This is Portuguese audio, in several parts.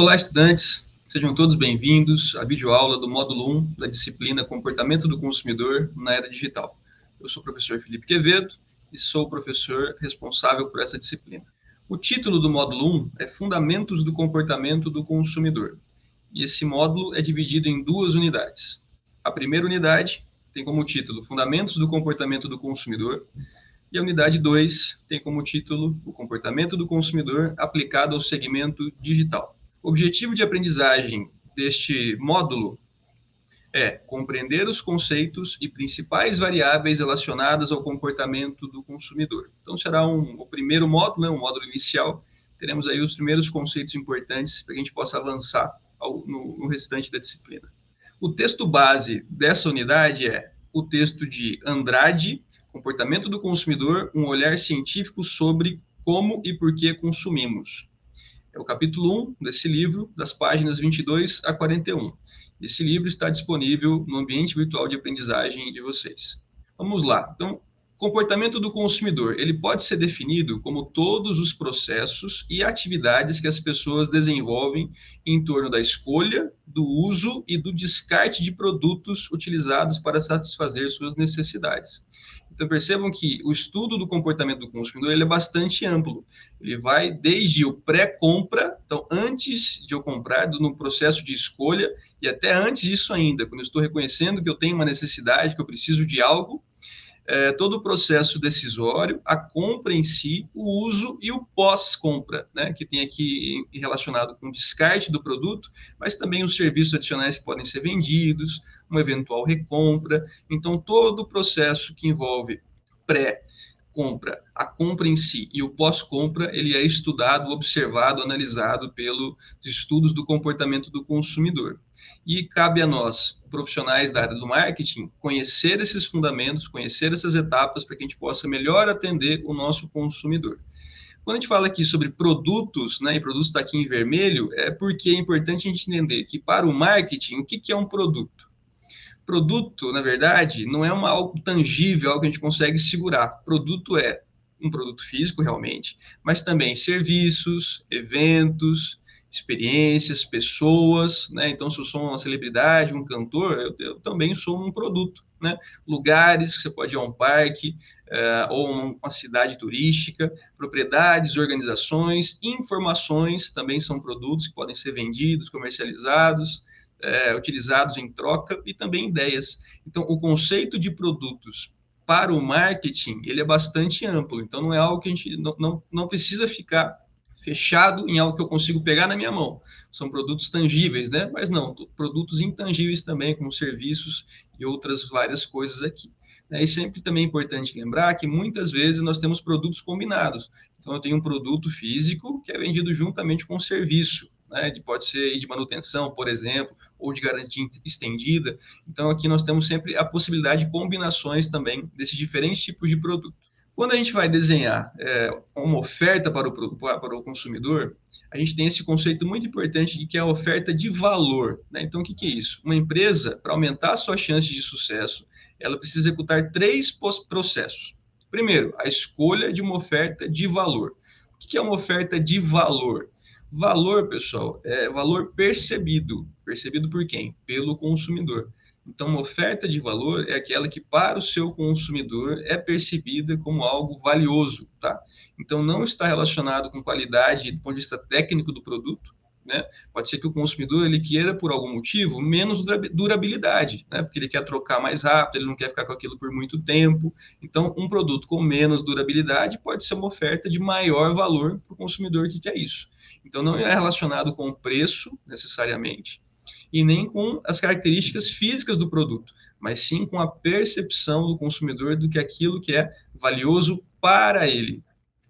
Olá, estudantes. Sejam todos bem-vindos à videoaula do módulo 1 da disciplina Comportamento do Consumidor na Era Digital. Eu sou o professor Felipe Quevedo e sou o professor responsável por essa disciplina. O título do módulo 1 é Fundamentos do Comportamento do Consumidor. E esse módulo é dividido em duas unidades. A primeira unidade tem como título Fundamentos do Comportamento do Consumidor e a unidade 2 tem como título O Comportamento do Consumidor aplicado ao segmento digital. O objetivo de aprendizagem deste módulo é compreender os conceitos e principais variáveis relacionadas ao comportamento do consumidor. Então, será um, o primeiro módulo, né, um módulo inicial. Teremos aí os primeiros conceitos importantes para que a gente possa avançar ao, no, no restante da disciplina. O texto base dessa unidade é o texto de Andrade, Comportamento do Consumidor, um olhar científico sobre como e por que consumimos. É o capítulo 1 desse livro, das páginas 22 a 41. Esse livro está disponível no ambiente virtual de aprendizagem de vocês. Vamos lá. Então, comportamento do consumidor, ele pode ser definido como todos os processos e atividades que as pessoas desenvolvem em torno da escolha, do uso e do descarte de produtos utilizados para satisfazer suas necessidades. Então percebam que o estudo do comportamento do consumidor ele é bastante amplo. Ele vai desde o pré-compra, então antes de eu comprar, no processo de escolha, e até antes disso ainda, quando eu estou reconhecendo que eu tenho uma necessidade, que eu preciso de algo, é, todo o processo decisório, a compra em si, o uso e o pós-compra, né, que tem aqui relacionado com o descarte do produto, mas também os serviços adicionais que podem ser vendidos, uma eventual recompra. Então, todo o processo que envolve pré, compra, a compra em si e o pós-compra, ele é estudado, observado, analisado pelos estudos do comportamento do consumidor. E cabe a nós, profissionais da área do marketing, conhecer esses fundamentos, conhecer essas etapas para que a gente possa melhor atender o nosso consumidor. Quando a gente fala aqui sobre produtos, né, e produtos está aqui em vermelho, é porque é importante a gente entender que para o marketing, o que, que é um produto? Produto, na verdade, não é uma, algo tangível, algo que a gente consegue segurar. Produto é um produto físico, realmente, mas também serviços, eventos, experiências, pessoas, né? Então, se eu sou uma celebridade, um cantor, eu, eu também sou um produto, né? Lugares que você pode ir a um parque uh, ou uma cidade turística, propriedades, organizações, informações também são produtos que podem ser vendidos, comercializados, é, utilizados em troca e também ideias. Então, o conceito de produtos para o marketing, ele é bastante amplo. Então, não é algo que a gente não, não, não precisa ficar fechado em algo que eu consigo pegar na minha mão. São produtos tangíveis, né? Mas não, produtos intangíveis também, como serviços e outras várias coisas aqui. E sempre também é importante lembrar que muitas vezes nós temos produtos combinados. Então, eu tenho um produto físico que é vendido juntamente com um serviço né, de, pode ser de manutenção, por exemplo, ou de garantia estendida. Então, aqui nós temos sempre a possibilidade de combinações também desses diferentes tipos de produto. Quando a gente vai desenhar é, uma oferta para o, para o consumidor, a gente tem esse conceito muito importante de que é a oferta de valor. Né? Então, o que, que é isso? Uma empresa, para aumentar a sua chance de sucesso, ela precisa executar três processos. Primeiro, a escolha de uma oferta de valor. O que é uma oferta de valor? Valor, pessoal, é valor percebido. Percebido por quem? Pelo consumidor. Então, uma oferta de valor é aquela que, para o seu consumidor, é percebida como algo valioso, tá? Então, não está relacionado com qualidade do ponto de vista técnico do produto, né? Pode ser que o consumidor ele queira, por algum motivo, menos durabilidade, né? porque ele quer trocar mais rápido, ele não quer ficar com aquilo por muito tempo. Então, um produto com menos durabilidade pode ser uma oferta de maior valor para o consumidor que quer isso. Então, não é relacionado com o preço, necessariamente, e nem com as características físicas do produto, mas sim com a percepção do consumidor do que aquilo que é valioso para ele.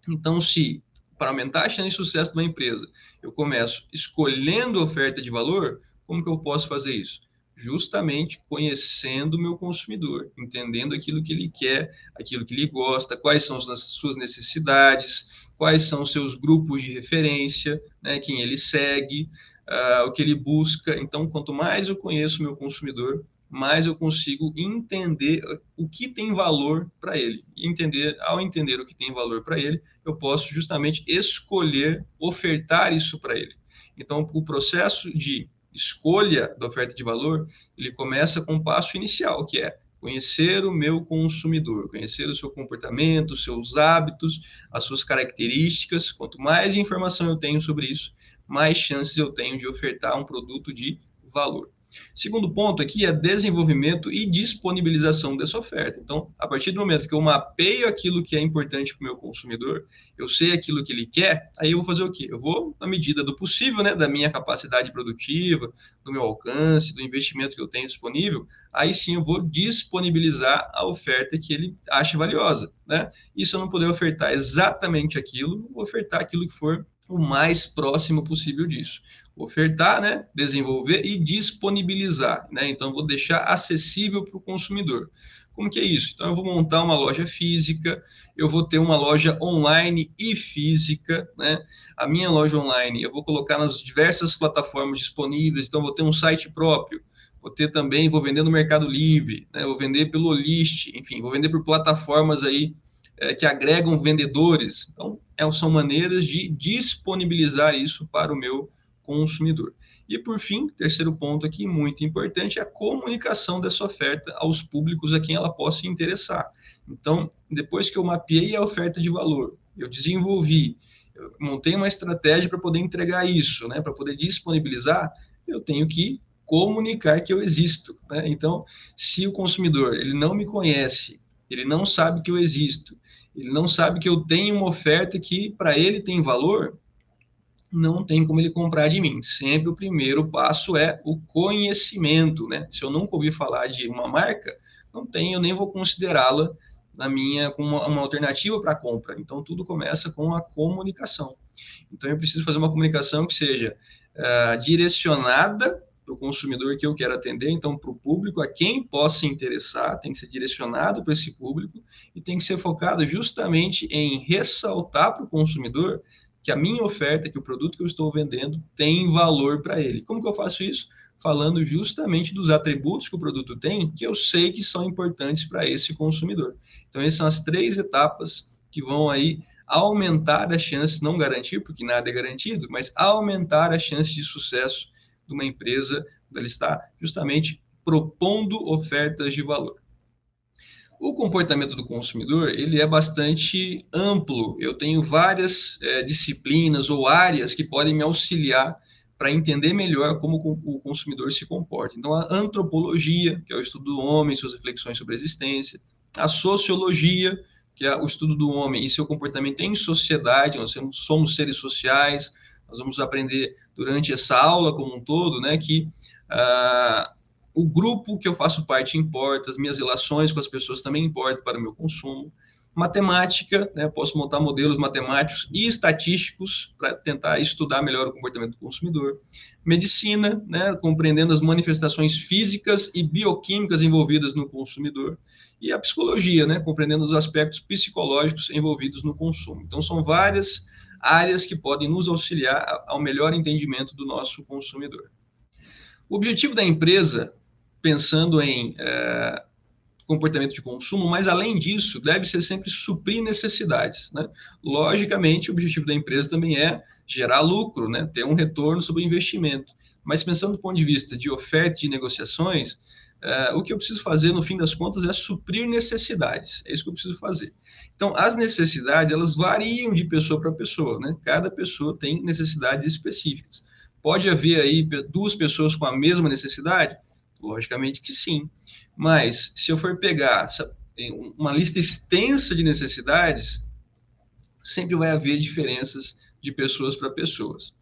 Então, se para aumentar a chance de sucesso de uma empresa, eu começo escolhendo oferta de valor, como que eu posso fazer isso? Justamente conhecendo o meu consumidor, entendendo aquilo que ele quer, aquilo que ele gosta, quais são as suas necessidades, quais são os seus grupos de referência, né, quem ele segue, uh, o que ele busca. Então, quanto mais eu conheço meu consumidor, mais eu consigo entender o que tem valor para ele. E entender, ao entender o que tem valor para ele, eu posso justamente escolher ofertar isso para ele. Então, o processo de escolha da oferta de valor, ele começa com o um passo inicial, que é conhecer o meu consumidor, conhecer o seu comportamento, os seus hábitos, as suas características. Quanto mais informação eu tenho sobre isso, mais chances eu tenho de ofertar um produto de valor. Segundo ponto aqui é desenvolvimento e disponibilização dessa oferta. Então, a partir do momento que eu mapeio aquilo que é importante para o meu consumidor, eu sei aquilo que ele quer, aí eu vou fazer o quê? Eu vou, na medida do possível, né, da minha capacidade produtiva, do meu alcance, do investimento que eu tenho disponível, aí sim eu vou disponibilizar a oferta que ele acha valiosa. Né? E se eu não puder ofertar exatamente aquilo, vou ofertar aquilo que for o mais próximo possível disso. Ofertar, né, desenvolver e disponibilizar. Né? Então, vou deixar acessível para o consumidor. Como que é isso? Então, eu vou montar uma loja física, eu vou ter uma loja online e física. Né? A minha loja online eu vou colocar nas diversas plataformas disponíveis, então, vou ter um site próprio. Vou ter também, vou vender no Mercado Livre, né? vou vender pelo List, enfim, vou vender por plataformas aí é, que agregam vendedores. Então, é, são maneiras de disponibilizar isso para o meu consumidor. E, por fim, terceiro ponto aqui, muito importante, é a comunicação dessa oferta aos públicos a quem ela possa interessar. Então, depois que eu mapeei a oferta de valor, eu desenvolvi, eu montei uma estratégia para poder entregar isso, né, para poder disponibilizar, eu tenho que comunicar que eu existo. Né? Então, se o consumidor ele não me conhece, ele não sabe que eu existo, ele não sabe que eu tenho uma oferta que para ele tem valor, não tem como ele comprar de mim. Sempre o primeiro passo é o conhecimento, né? Se eu nunca ouvi falar de uma marca, não tenho, eu nem vou considerá-la na minha como uma, uma alternativa para compra. Então tudo começa com a comunicação. Então eu preciso fazer uma comunicação que seja uh, direcionada para o consumidor que eu quero atender, então para o público, a quem possa interessar, tem que ser direcionado para esse público e tem que ser focado justamente em ressaltar para o consumidor que a minha oferta, que o produto que eu estou vendendo tem valor para ele. Como que eu faço isso? Falando justamente dos atributos que o produto tem, que eu sei que são importantes para esse consumidor. Então, essas são as três etapas que vão aí aumentar a chance, não garantir, porque nada é garantido, mas aumentar a chance de sucesso de uma empresa ela está justamente propondo ofertas de valor. O comportamento do consumidor ele é bastante amplo. Eu tenho várias é, disciplinas ou áreas que podem me auxiliar para entender melhor como o consumidor se comporta. Então, a antropologia, que é o estudo do homem, suas reflexões sobre a existência, a sociologia, que é o estudo do homem e seu comportamento em sociedade, nós somos seres sociais, nós vamos aprender durante essa aula como um todo, né, que uh, o grupo que eu faço parte importa, as minhas relações com as pessoas também importam para o meu consumo. Matemática, né, posso montar modelos matemáticos e estatísticos para tentar estudar melhor o comportamento do consumidor. Medicina, né, compreendendo as manifestações físicas e bioquímicas envolvidas no consumidor. E a psicologia, né, compreendendo os aspectos psicológicos envolvidos no consumo. Então, são várias áreas que podem nos auxiliar ao melhor entendimento do nosso consumidor. O objetivo da empresa, pensando em é, comportamento de consumo, mas além disso, deve ser sempre suprir necessidades. Né? Logicamente, o objetivo da empresa também é gerar lucro, né? ter um retorno sobre o investimento. Mas pensando do ponto de vista de oferta e negociações, é, o que eu preciso fazer, no fim das contas, é suprir necessidades. É isso que eu preciso fazer. Então, as necessidades, elas variam de pessoa para pessoa, né? Cada pessoa tem necessidades específicas. Pode haver aí duas pessoas com a mesma necessidade? Logicamente que sim. Mas, se eu for pegar uma lista extensa de necessidades, sempre vai haver diferenças de pessoas para pessoas.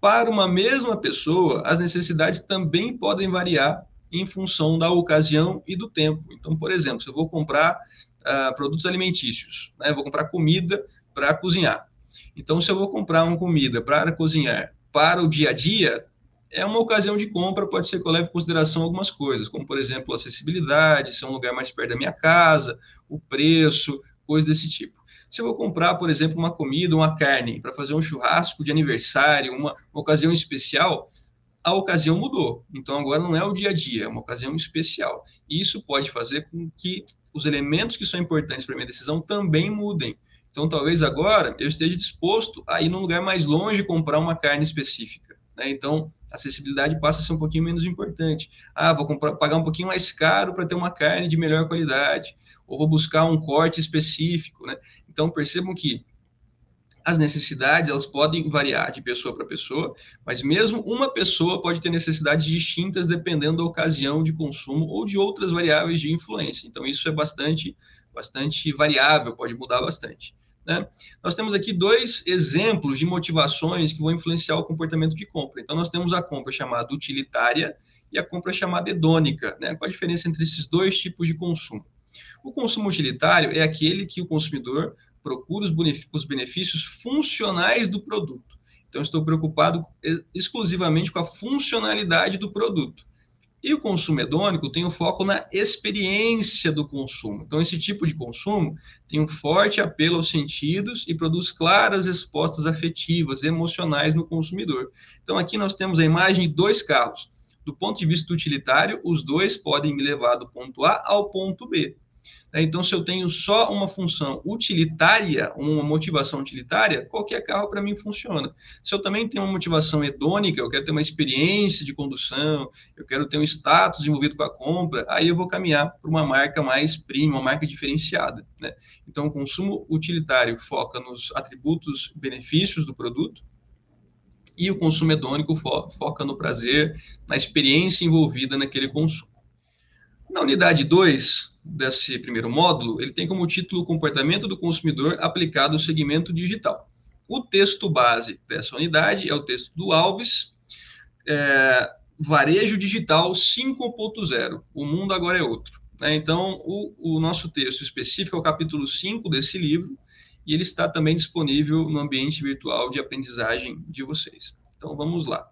Para uma mesma pessoa, as necessidades também podem variar em função da ocasião e do tempo. Então, por exemplo, se eu vou comprar uh, produtos alimentícios, né, vou comprar comida para cozinhar. Então, se eu vou comprar uma comida para cozinhar para o dia a dia, é uma ocasião de compra, pode ser que eu leve em consideração algumas coisas, como, por exemplo, acessibilidade, se é um lugar mais perto da minha casa, o preço, coisas desse tipo. Se eu vou comprar, por exemplo, uma comida, uma carne, para fazer um churrasco de aniversário, uma, uma ocasião especial, a ocasião mudou. Então agora não é o dia a dia, é uma ocasião especial. E isso pode fazer com que os elementos que são importantes para minha decisão também mudem. Então talvez agora eu esteja disposto a ir num lugar mais longe comprar uma carne específica. Né? Então, a acessibilidade passa a ser um pouquinho menos importante. Ah, vou comprar, pagar um pouquinho mais caro para ter uma carne de melhor qualidade, ou vou buscar um corte específico. Né? Então, percebam que as necessidades elas podem variar de pessoa para pessoa, mas mesmo uma pessoa pode ter necessidades distintas dependendo da ocasião de consumo ou de outras variáveis de influência. Então isso é bastante, bastante variável, pode mudar bastante. Né? Nós temos aqui dois exemplos de motivações que vão influenciar o comportamento de compra. Então nós temos a compra chamada utilitária e a compra chamada hedônica. Né? Qual a diferença entre esses dois tipos de consumo? O consumo utilitário é aquele que o consumidor procura os benefícios funcionais do produto. Então, estou preocupado exclusivamente com a funcionalidade do produto. E o consumo hedônico tem um foco na experiência do consumo. Então, esse tipo de consumo tem um forte apelo aos sentidos e produz claras respostas afetivas, emocionais no consumidor. Então, aqui nós temos a imagem de dois carros. Do ponto de vista utilitário, os dois podem me levar do ponto A ao ponto B. Né? Então, se eu tenho só uma função utilitária, uma motivação utilitária, qualquer carro para mim funciona. Se eu também tenho uma motivação hedônica, eu quero ter uma experiência de condução, eu quero ter um status envolvido com a compra, aí eu vou caminhar para uma marca mais premium, uma marca diferenciada. Né? Então, o consumo utilitário foca nos atributos, benefícios do produto, e o consumo hedônico fo foca no prazer, na experiência envolvida naquele consumo. Na unidade 2, desse primeiro módulo, ele tem como título Comportamento do Consumidor aplicado ao segmento digital. O texto base dessa unidade é o texto do Alves, é, Varejo Digital 5.0. O mundo agora é outro. Né? Então, o, o nosso texto específico é o capítulo 5 desse livro, e ele está também disponível no ambiente virtual de aprendizagem de vocês. Então, vamos lá.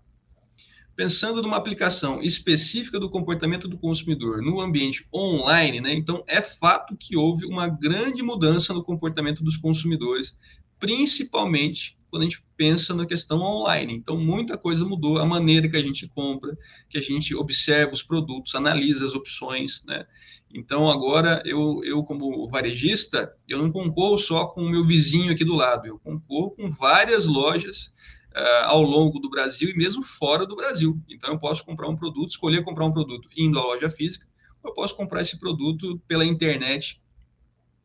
Pensando numa aplicação específica do comportamento do consumidor no ambiente online, né, então é fato que houve uma grande mudança no comportamento dos consumidores, principalmente quando a gente pensa na questão online. Então, muita coisa mudou, a maneira que a gente compra, que a gente observa os produtos, analisa as opções, né? Então, agora, eu, eu como varejista, eu não concorro só com o meu vizinho aqui do lado, eu concorro com várias lojas uh, ao longo do Brasil e mesmo fora do Brasil. Então, eu posso comprar um produto, escolher comprar um produto indo à loja física, ou eu posso comprar esse produto pela internet,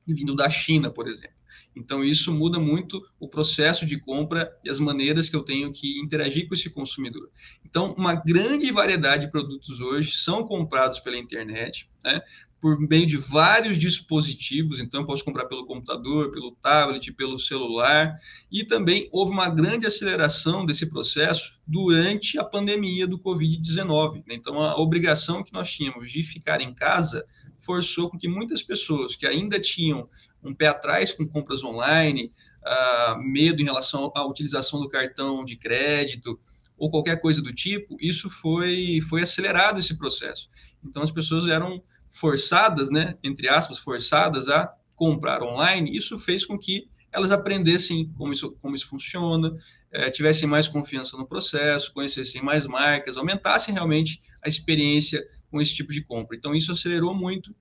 vindo da China, por exemplo. Então, isso muda muito o processo de compra e as maneiras que eu tenho que interagir com esse consumidor. Então, uma grande variedade de produtos hoje são comprados pela internet, né? Por meio de vários dispositivos, então posso comprar pelo computador, pelo tablet, pelo celular, e também houve uma grande aceleração desse processo durante a pandemia do Covid-19. Né? Então, a obrigação que nós tínhamos de ficar em casa forçou com que muitas pessoas que ainda tinham um pé atrás com compras online, uh, medo em relação à utilização do cartão de crédito, ou qualquer coisa do tipo, isso foi, foi acelerado esse processo. Então, as pessoas eram forçadas, né, entre aspas, forçadas a comprar online, isso fez com que elas aprendessem como isso, como isso funciona, é, tivessem mais confiança no processo, conhecessem mais marcas, aumentassem realmente a experiência com esse tipo de compra. Então, isso acelerou muito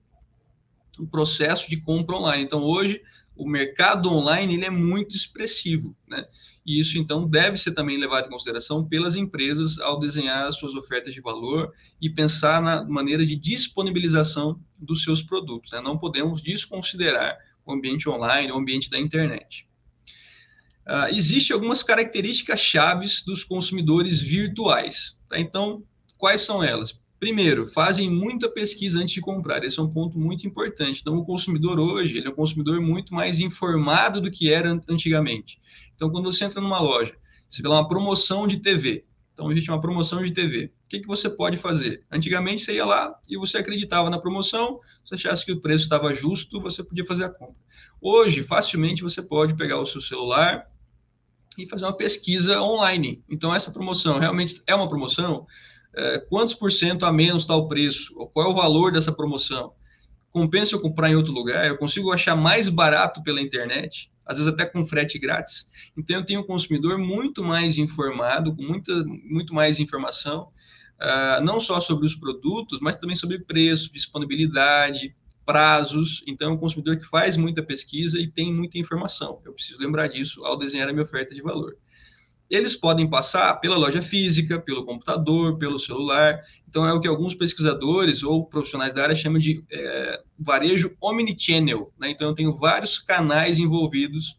o processo de compra online. Então, hoje, o mercado online ele é muito expressivo, né? E isso, então, deve ser também levado em consideração pelas empresas ao desenhar as suas ofertas de valor e pensar na maneira de disponibilização dos seus produtos. Né? Não podemos desconsiderar o ambiente online, o ambiente da internet. Uh, Existem algumas características chaves dos consumidores virtuais. Tá? Então, quais são elas? Primeiro, fazem muita pesquisa antes de comprar. Esse é um ponto muito importante. Então, o consumidor hoje, ele é um consumidor muito mais informado do que era antigamente. Então, quando você entra numa loja, você vê lá uma promoção de TV. Então, existe uma promoção de TV. O que, que você pode fazer? Antigamente, você ia lá e você acreditava na promoção, se achasse que o preço estava justo, você podia fazer a compra. Hoje, facilmente, você pode pegar o seu celular e fazer uma pesquisa online. Então, essa promoção realmente é uma promoção? É, quantos por cento a menos está o preço, qual é o valor dessa promoção. Compensa eu comprar em outro lugar? Eu consigo achar mais barato pela internet, às vezes até com frete grátis. Então, eu tenho um consumidor muito mais informado, com muita, muito mais informação, uh, não só sobre os produtos, mas também sobre preço, disponibilidade, prazos. Então, é um consumidor que faz muita pesquisa e tem muita informação. Eu preciso lembrar disso ao desenhar a minha oferta de valor. Eles podem passar pela loja física, pelo computador, pelo celular. Então, é o que alguns pesquisadores ou profissionais da área chamam de é, varejo omnichannel. Né? Então, eu tenho vários canais envolvidos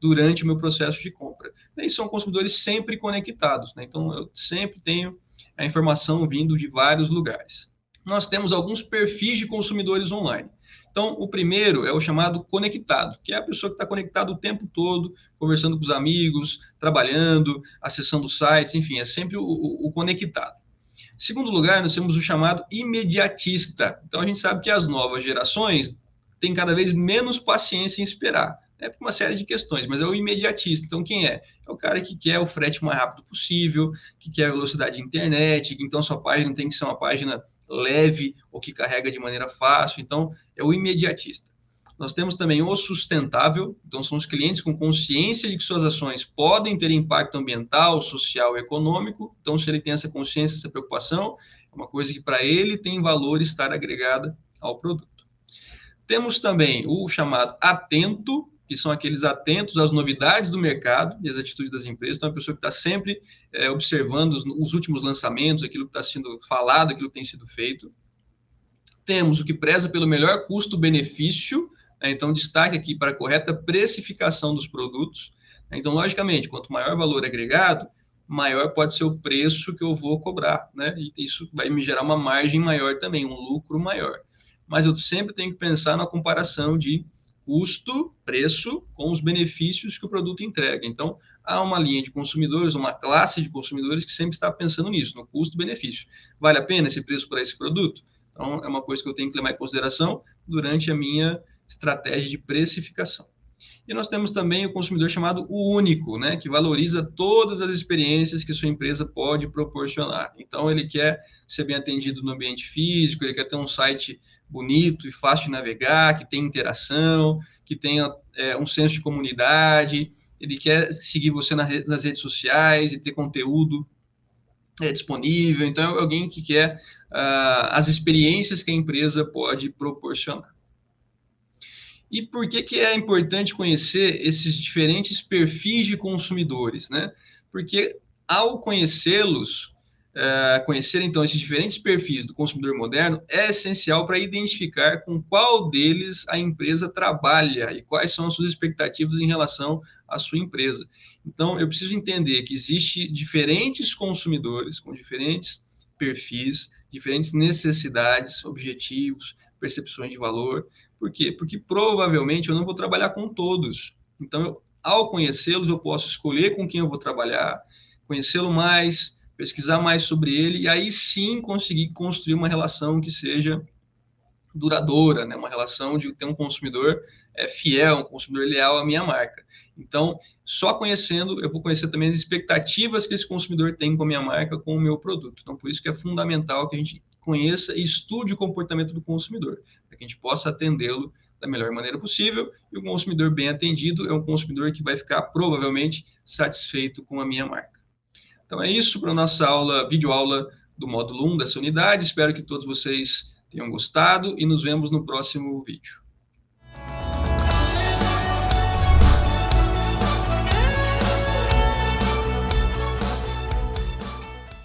durante o meu processo de compra. E são consumidores sempre conectados. Né? Então, eu sempre tenho a informação vindo de vários lugares. Nós temos alguns perfis de consumidores online. Então, o primeiro é o chamado conectado, que é a pessoa que está conectada o tempo todo, conversando com os amigos, trabalhando, acessando sites, enfim, é sempre o, o, o conectado. Segundo lugar, nós temos o chamado imediatista. Então, a gente sabe que as novas gerações têm cada vez menos paciência em esperar. É por uma série de questões, mas é o imediatista. Então, quem é? É o cara que quer o frete mais rápido possível, que quer a velocidade de internet, que então sua página tem que ser uma página leve ou que carrega de maneira fácil. Então, é o imediatista. Nós temos também o sustentável, então são os clientes com consciência de que suas ações podem ter impacto ambiental, social e econômico. Então, se ele tem essa consciência, essa preocupação, é uma coisa que para ele tem valor estar agregada ao produto. Temos também o chamado atento, que são aqueles atentos às novidades do mercado e às atitudes das empresas. Então, é uma pessoa que está sempre é, observando os, os, últimos lançamentos, aquilo que está sendo falado, aquilo que tem sido feito. Temos o que preza pelo melhor custo-benefício, né? então, destaque aqui para a correta precificação dos produtos. Então, logicamente, quanto maior valor agregado, maior pode ser o preço que eu vou cobrar, né? E isso vai me gerar uma margem maior também, um lucro maior. Mas eu sempre tenho que pensar na comparação de custo, preço, com os benefícios que o produto entrega. Então, há uma linha de consumidores, uma classe de consumidores que sempre está pensando nisso, no custo-benefício. Vale a pena esse preço para esse produto? Então, é uma coisa que eu tenho que levar em consideração durante a minha estratégia de precificação. E nós temos também o consumidor chamado o único, né, que valoriza todas as experiências que sua empresa pode proporcionar. Então, ele quer ser bem atendido no ambiente físico, ele quer ter um site bonito e fácil de navegar, que tenha interação, que tenha é, um senso de comunidade, ele quer seguir você nas redes sociais e ter conteúdo é, disponível. Então, é alguém que quer uh, as experiências que a empresa pode proporcionar. E por que, que é importante conhecer esses diferentes perfis de consumidores? Né? Porque ao conhecê-los, uh, conhecer então esses diferentes perfis do consumidor moderno é essencial para identificar com qual deles a empresa trabalha e quais são as suas expectativas em relação à sua empresa. Então, eu preciso entender que existe diferentes consumidores com diferentes perfis, diferentes necessidades, objetivos, percepções de valor. Por quê? Porque provavelmente eu não vou trabalhar com todos. Então, eu, ao conhecê-los, eu posso escolher com quem eu vou trabalhar, conhecê-lo mais, pesquisar mais sobre ele e aí sim conseguir construir uma relação que seja duradoura, né? uma relação de ter um consumidor é, fiel, um consumidor leal à minha marca. Então, só conhecendo, eu vou conhecer também as expectativas que esse consumidor tem com a minha marca, com o meu produto. Então, por isso que é fundamental que a gente conheça e estude o comportamento do consumidor, para que a gente possa atendê-lo da melhor maneira possível. E o consumidor bem atendido é um consumidor que vai ficar provavelmente satisfeito com a minha marca. Então é isso para a nossa aula, videoaula do módulo 1 dessa unidade. Espero que todos vocês tenham gostado e nos vemos no próximo vídeo.